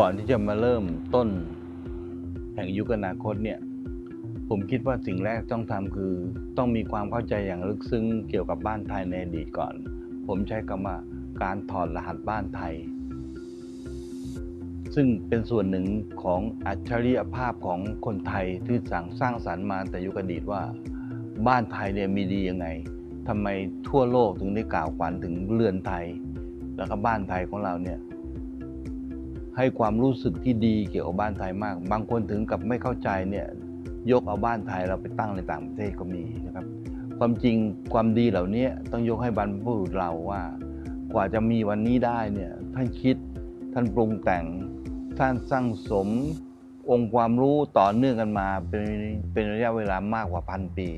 ก่อนที่จะมาเริ่มต้นแห่งยุคอนาคตเนี่ย ผมคิดว่าสิ่งแรกต้องทำคือ ต้องมีความเข้าใจอย่างลึกซึ้งเกี่ยวกับบ้านไทยในอดีตก่อน ผมใช้คำว่าการถอดรหัสบ้านไทย ซึ่งเป็นส่วนหนึ่งของอัจฉริยภาพของคนไทยที่สั่งสร้างสรรค์มาแต่ยุคอดีตว่า บ้านไทยเนี่ยมีดียังไงทำไมทั่วโลกถึงได้กล่าวขวัญถึงเรือนไทย แล้วก็บ้านไทยของเราเนี่ย ให้ความรู้สึกที่ดีเกี่ยวกับบ้านไทยมาก บางคนถึงกับไม่เข้าใจเนี่ยยกเอาบ้านไทยเราไปตั้งในต่างประเทศก็มีนะครับ ความจริงความดีเหล่านี้ต้องยกให้บรรพบุรุษเราว่า กว่าจะมีวันนี้ได้เนี่ยท่านคิดท่านปรุงแต่งท่านสร้างสมองค์ความรู้ต่อเนื่องกันมาเป็นเป็นระยะเวลามากกว่าพันปี